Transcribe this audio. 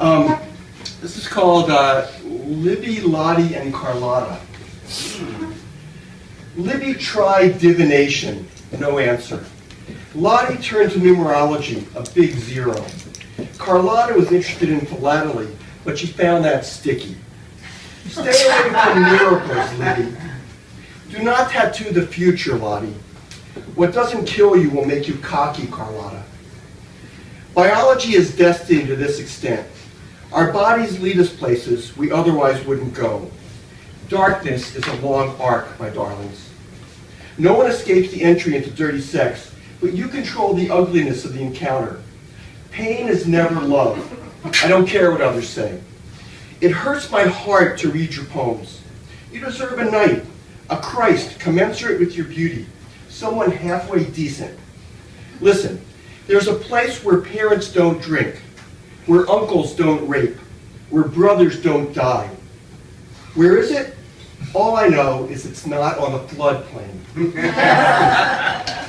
Um, this is called uh, Libby, Lottie, and Carlotta. Libby tried divination, no answer. Lottie turned to numerology, a big zero. Carlotta was interested in philately, but she found that sticky. Stay away from miracles, Libby. Do not tattoo the future, Lottie. What doesn't kill you will make you cocky, Carlotta. Biology is destined to this extent. Our bodies lead us places we otherwise wouldn't go. Darkness is a long arc, my darlings. No one escapes the entry into dirty sex, but you control the ugliness of the encounter. Pain is never love. I don't care what others say. It hurts my heart to read your poems. You deserve a knight, a Christ commensurate with your beauty, someone halfway decent. Listen, there's a place where parents don't drink, where uncles don't rape, where brothers don't die. Where is it? All I know is it's not on the floodplain.